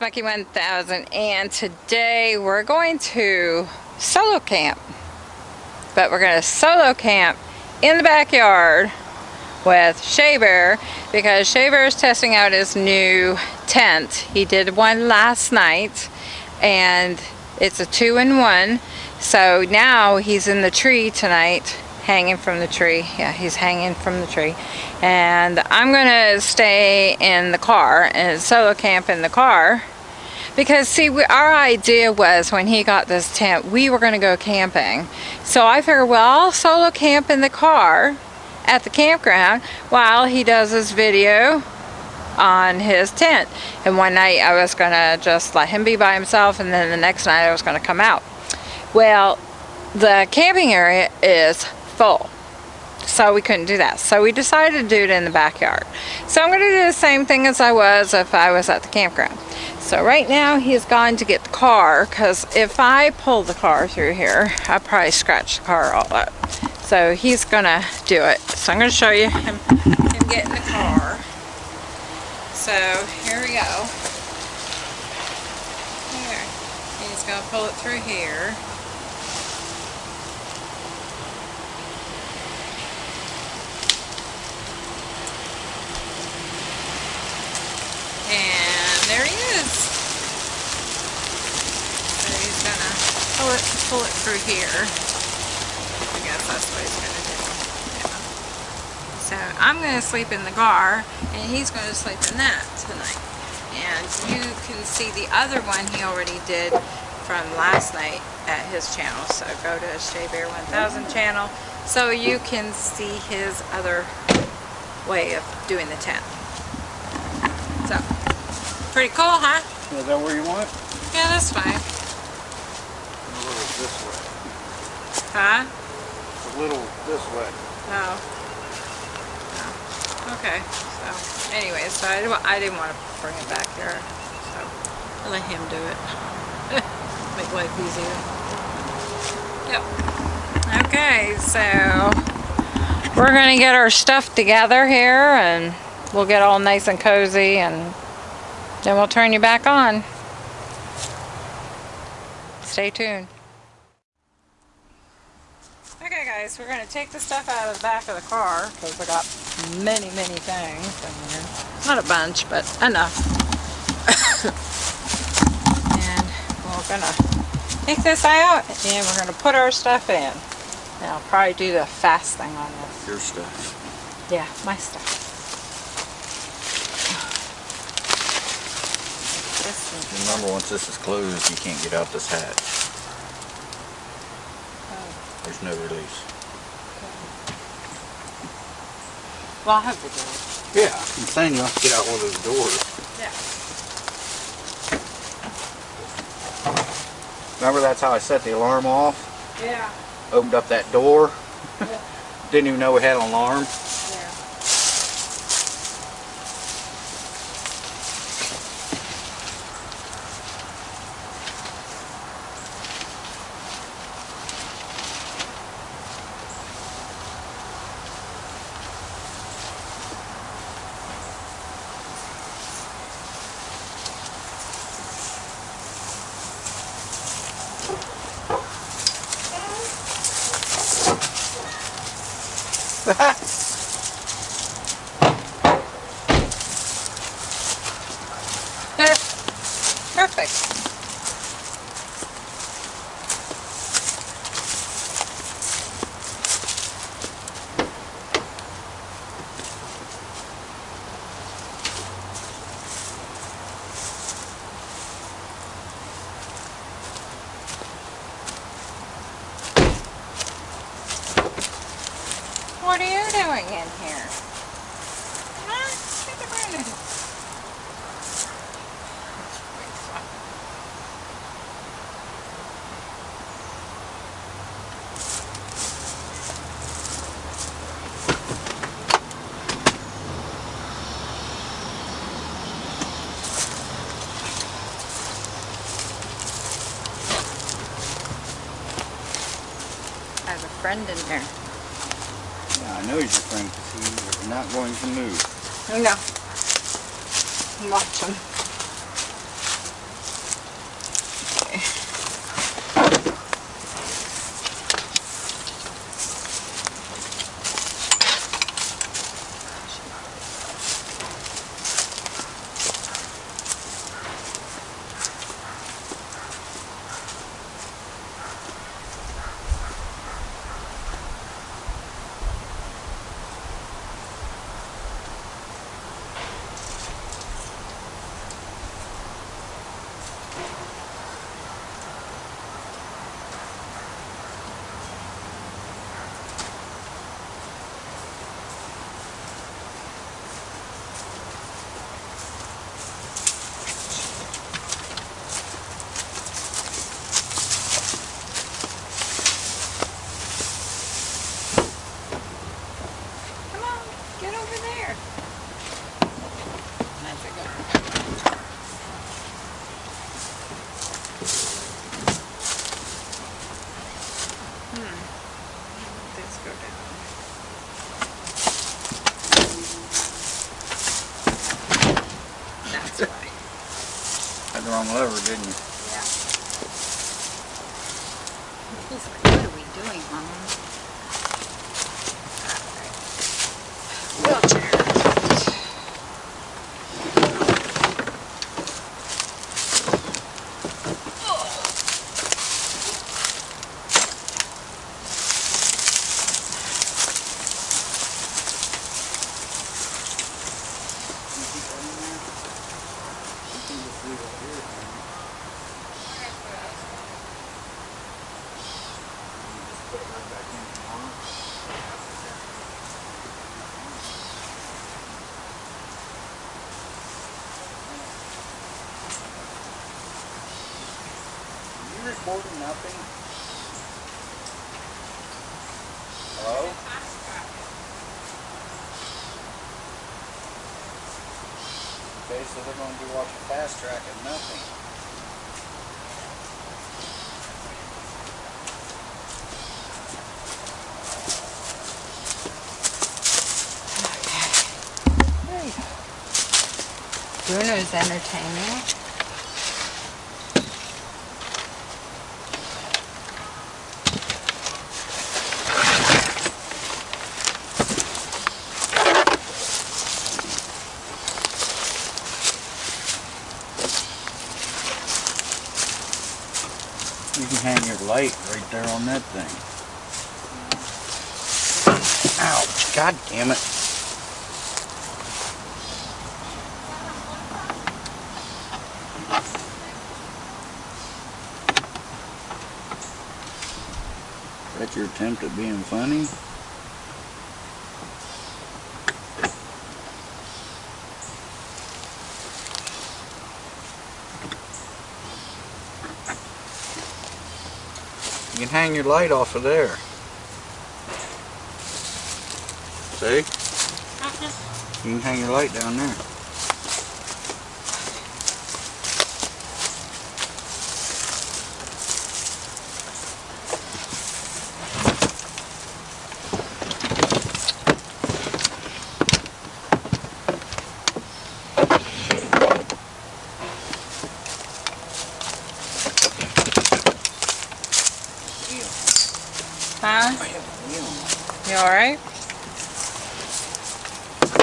It's Becky 1000 and today we're going to solo camp. But we're going to solo camp in the backyard with Shea Bear because Shea Bear is testing out his new tent. He did one last night and it's a two-in-one. So now he's in the tree tonight hanging from the tree. Yeah, he's hanging from the tree. And I'm going to stay in the car and solo camp in the car. Because see, we, our idea was when he got this tent, we were going to go camping. So I figured, well, I'll solo camp in the car at the campground while he does his video on his tent. And one night I was going to just let him be by himself and then the next night I was going to come out. Well, the camping area is full. So we couldn't do that. So we decided to do it in the backyard. So I'm going to do the same thing as I was if I was at the campground. So right now he's gone to get the car because if I pull the car through here, I probably scratch the car all up. So he's going to do it. So I'm going to show you him, him getting the car. So here we go. Here. He's going to pull it through here. And there he is. So he's gonna pull it pull it through here. I guess that's what he's gonna do. Yeah. So I'm gonna sleep in the car and he's gonna sleep in that tonight. And you can see the other one he already did from last night at his channel. So go to Shea Bear 1000 channel so you can see his other way of doing the tent. So, pretty cool, huh? Is that where you want it? Yeah, that's fine. A little this way. Huh? A little this way. Oh. No. No. Okay. So, anyway, so I, didn't- I didn't want to bring it back here. So, I'll let him do it. Make life easier. Yep. Okay, so we're going to get our stuff together here and we'll get all nice and cozy and then we'll turn you back on. Stay tuned. Okay guys, we're going to take the stuff out of the back of the car because I got many, many things in here. Not a bunch, but enough. and we're going to take this out and we're going to put our stuff in. And I'll probably do the fast thing on this. Your stuff. Yeah, my stuff. This one. Remember, once this is closed, you can't get out this hatch. Oh. There's no release. Well, I'll have to do. Yeah, I'm saying you have to get out one of those doors. Yeah. Remember, that's how I set the alarm off? Yeah. Opened up that door. Yeah. Didn't even know we had an alarm. Yeah. Perfect. What are you doing in here? Huh? Get the Brandon. I have a friend in there. Yeah, I know he's your friend because he is not going to move. No. Watch him. 何? Right. Had the wrong lever, didn't you? Yeah. What are we doing, Mom? Recording nothing? Hello? Okay, so they're gonna be watching fast track and nothing. Go. Bruno's entertaining. You can hang your light there on that thing. Ouch, god damn it. That's your attempt at being funny? Hang your light off of there. See? Uh-huh. You can hang your light down there. Huh? I have a wheel. You alright?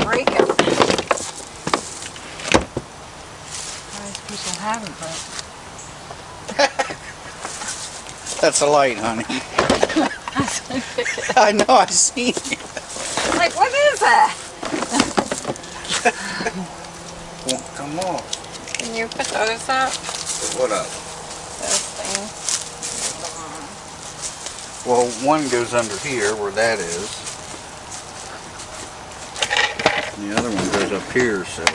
Break it. Most people haven't, but That's a light, honey. I know, I seen it. like, what is that? Won't come off. Can you put those up? What up? Those things. Well, one goes under here where that is. And the other one goes up here, so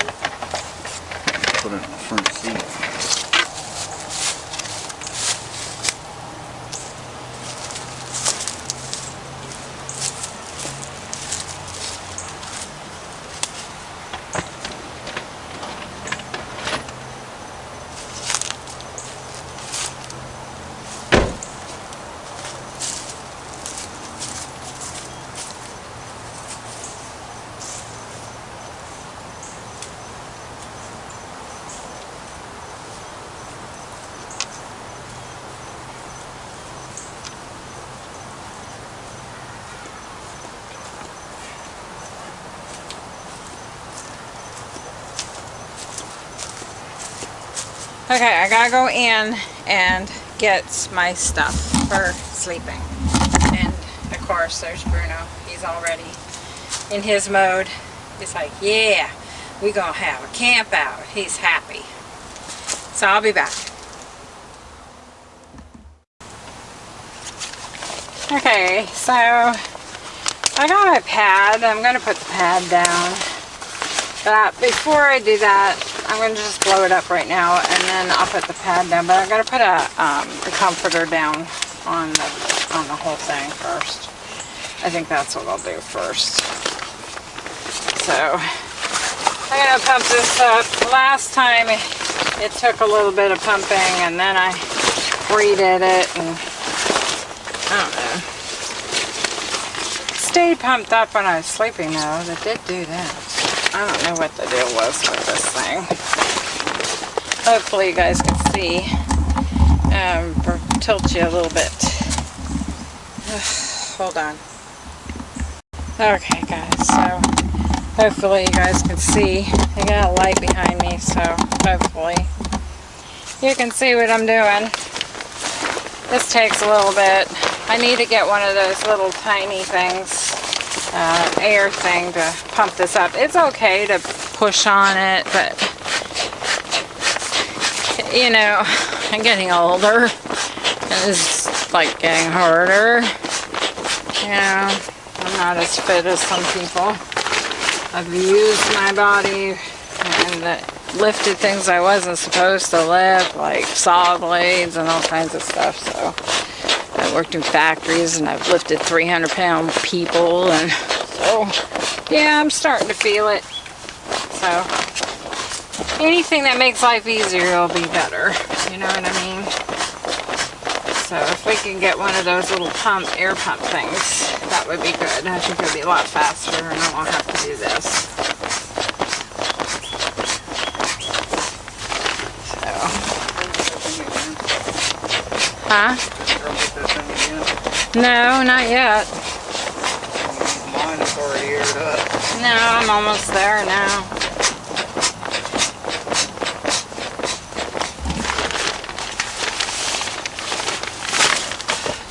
put it in the front seat. Okay, I gotta go in and get my stuff for sleeping. And of course, there's Bruno. He's already in his mode. He's like, yeah, we gonna have a camp out. He's happy. So I'll be back. Okay, so I got my pad. I'm gonna put the pad down. But before I do that, I'm going to just blow it up right now and then I'll put the pad down. But I'm going to put a um, the comforter down on the, on the whole thing first. I think that's what I'll do first. So I'm going to pump this up. Last time it took a little bit of pumping and then I redid it and I don't know. Stayed pumped up when I was sleeping though. That did do that. I don't know what the deal was with this thing. Hopefully you guys can see. Um, tilt you a little bit. Hold on. Okay guys, so hopefully you guys can see. I got a light behind me, so hopefully you can see what I'm doing. This takes a little bit. I need to get one of those little tiny things uh, air thing to pump this up. It's okay to push on it, but you know, I'm getting older. It's like getting harder. Know, I'm not as fit as some people. I've used my body and lifted things I wasn't supposed to lift, like saw blades and all kinds of stuff. So Worked in factories and I've lifted 300 pound people and so yeah I'm starting to feel it. So anything that makes life easier will be better you know what I mean? So if we can get one of those little pump air pump things that would be good. I think it would be a lot faster and I won't have to do this. Huh? No, not yet. Mine's already aired up. No, I'm almost there now.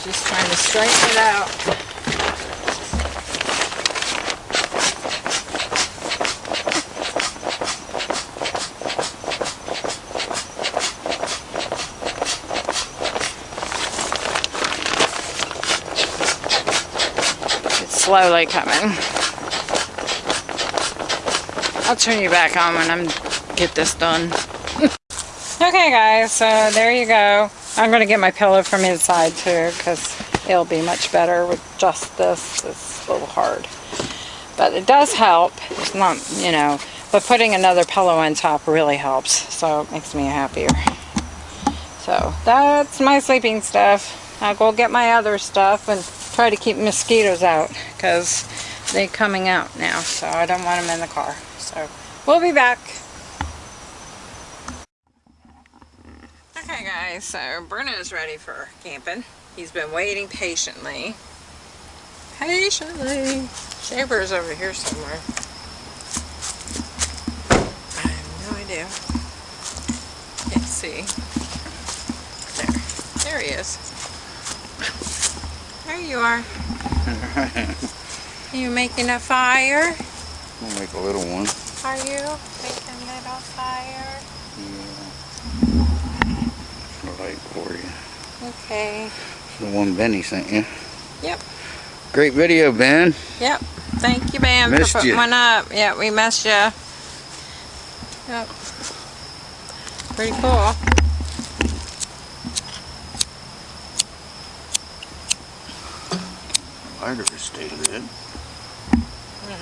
Just trying to straighten it out. Slowly coming. I'll turn you back on when I'm get this done. okay guys, so there you go. I'm going to get my pillow from inside too because it'll be much better with just this. It's a little hard. But it does help. It's not, you know, but putting another pillow on top really helps. So it makes me happier. So that's my sleeping stuff. I'll go get my other stuff and try to keep mosquitoes out because they're coming out now so I don't want them in the car. So we'll be back. Okay guys so Bruno's ready for camping. He's been waiting patiently. Patiently. Shea Bear's over here somewhere. I have no idea. Can't see. There. There he is you are. are you making a fire? I'll make a little one. Are you making a little fire? Yeah. Light for you. Okay. The one Benny sent you. Yep. Great video, Ben. Yep. Thank you, Ben, missed for putting you. one up. Yeah, we missed you. Yep. Pretty cool. Lighter to stay lit. Mm.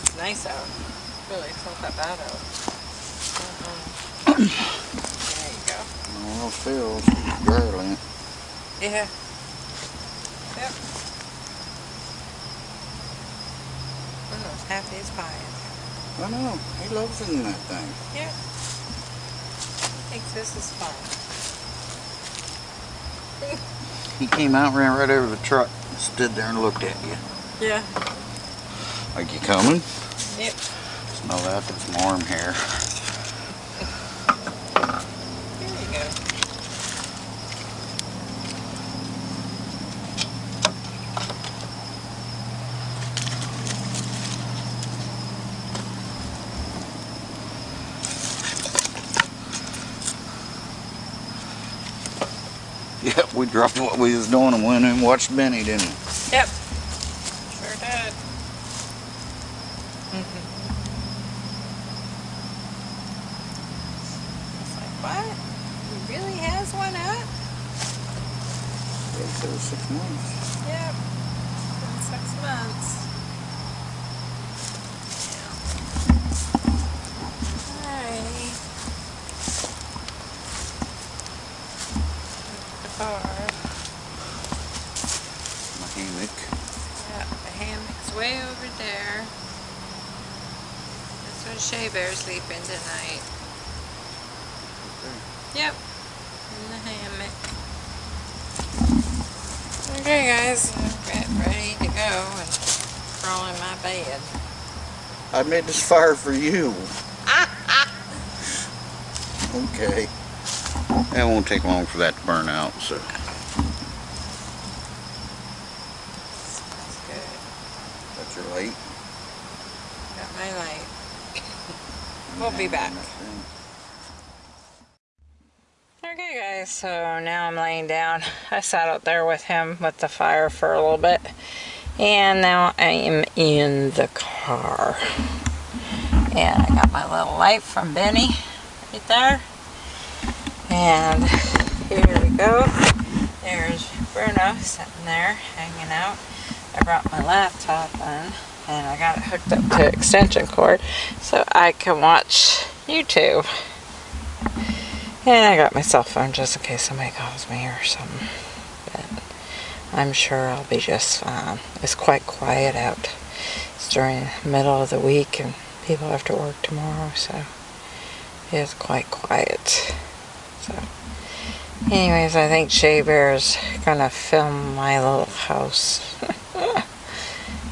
It's nice out. Really, it's not that bad out. Uh-uh. there you go. Well, feels barely. Yeah. Yep. Bruno's happy as pie. I know. He loves it in that thing. Yeah. I think this is fun. He came out, ran right over the truck, stood there and looked at you. Yeah. Like you coming? Yep. Smell that, that's warm hair. Yep, we dropped what we was doing and went and watched Benny, didn't we? Yep. Sure did. Mm-hmm. It's like, what? He really has one up? Six months. Yep. Been six months. Alrighty. The car. My hammock. Yeah, the hammock's way over there. That's where Shea Bear's sleeping tonight. Yep, in the hammock. Okay guys, get ready to go and crawl in my bed. I made this fire for you. Okay. It won't take long for that to burn out, so. That's good. That's your light. Got my light. We'll be back. Okay guys, so now I'm laying down. I sat out there with him with the fire for a little bit. And now I am in the car. And I got my little light from Benny right there. And here we go. There's Bruno sitting there hanging out. I brought my laptop in and I got it hooked up to extension cord so I can watch YouTube. And I got my cell phone just in case somebody calls me or something. But I'm sure I'll be just fine. It's quite quiet out. It's during the middle of the week and people have to work tomorrow, so it's quite quiet. So, anyways, I think Shea Bear's gonna film my little house.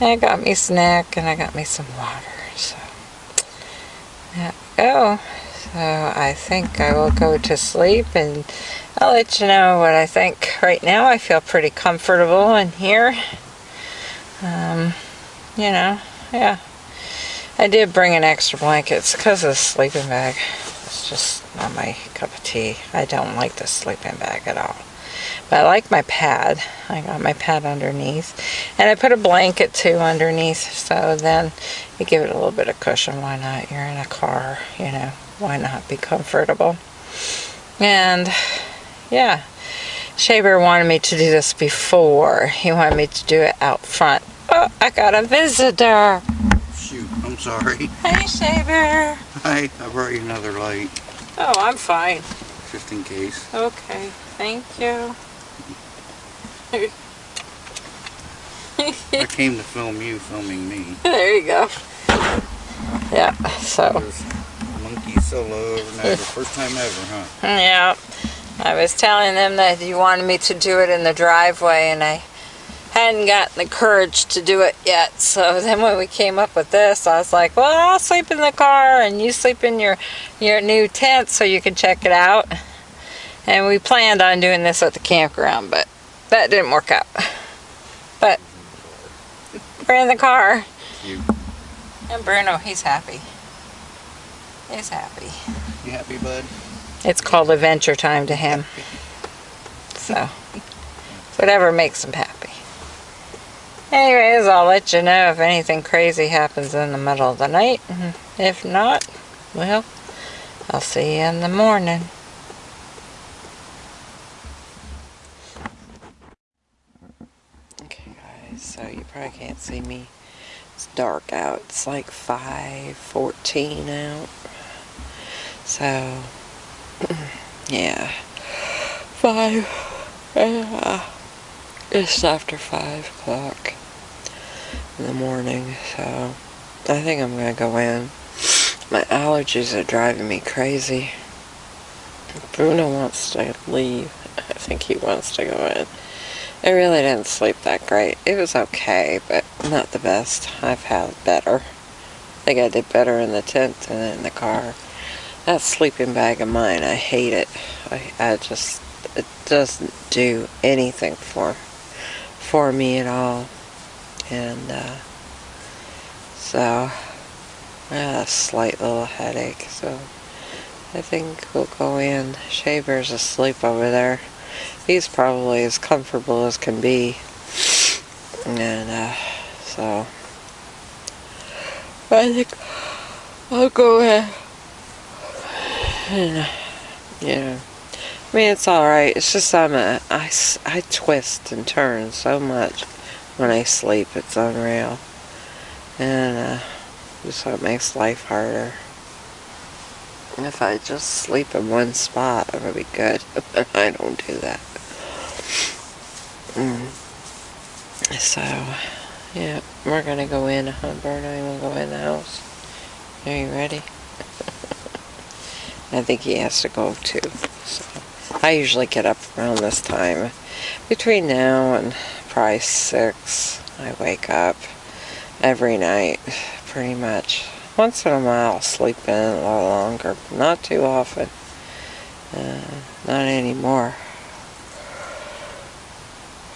I got me snack and I got me some water, so there we go. So I think I will go to sleep and I'll let you know what I think. Right now I feel pretty comfortable in here. Um, you know, yeah. I did bring an extra blankets because of the sleeping bag. It's just not my cup of tea. I don't like the sleeping bag at all. But I like my pad. I got my pad underneath. And I put a blanket too underneath. So then you give it a little bit of cushion. Why not? You're in a car, you know. Why not be comfortable? And yeah. Shea Bear wanted me to do this before. He wanted me to do it out front. Oh, I got a visitor. Shoot, I'm sorry. Hey, Shea Bear. Hi, I brought you another light, Oh, I'm fine. just in case. Okay, thank you. I came to film you filming me. there you go. Yeah, so, There's monkey solo overnight, the first time ever, huh? yeah. I was telling them that you wanted me to do it in the driveway and I hadn't gotten the courage to do it yet. So then when we came up with this, I was like, well, I'll sleep in the car and you sleep in your, your new tent so you can check it out. And we planned on doing this at the campground, but that didn't work out. But we're in the car. You, And Bruno, he's happy. He's happy. you happy, bud? It's called adventure time to him. So, whatever makes him happy. Anyways, I'll let you know if anything crazy happens in the middle of the night. If not, well, I'll see you in the morning. Okay, guys, so you probably can't see me. It's dark out. It's like 5.14 out. So, yeah. Five. Yeah. It's after five o'clock in the morning, so I think I'm gonna go in. My allergies are driving me crazy. Bruno wants to leave. I think he wants to go in. I really didn't sleep that great. It was okay, but not the best. I've had better. I think I did better in the tent than in the car. That sleeping bag of mine, I hate it. I, I just, it doesn't do anything for, for me at all. And, uh, so, I had a slight little headache, so I think we'll go in. Shea Bear's asleep over there. He's probably as comfortable as can be. And, uh, so, I think I'll go ahead and, yeah. I mean, it's alright. It's just I'm a, I, I twist and turn so much when I sleep. It's unreal. And, uh, just so it makes life harder. If I just sleep in one spot, it would be good. But I don't do that. Mm. So, yeah, we're gonna go in. Huh, Bert? I will go in the house. Are you ready? I think he has to go too. So, I usually get up around this time. Between now and probably six, I wake up every night, pretty much. Once in a while, I'll sleep in a little longer, but not too often. Uh, not anymore.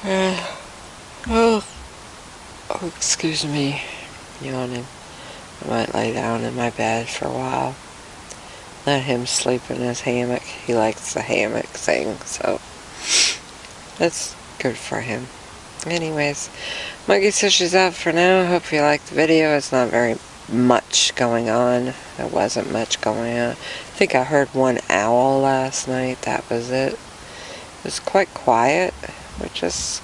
Uh, oh, oh, excuse me, yawning. I might lay down in my bed for a while. Let him sleep in his hammock. He likes the hammock thing, so that's good for him. Anyways, Monkey says she's out for now. Hope you liked the video. It's not very much going on. There wasn't much going on. I think I heard one owl last night. That was it. It was quite quiet, which is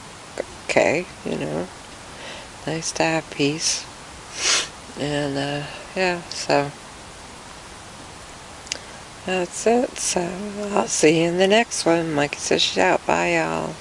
okay, you know. Nice to have peace. And, uh, yeah, so that's it. So I'll see you in the next one. Mikey says she's out. Bye, y'all.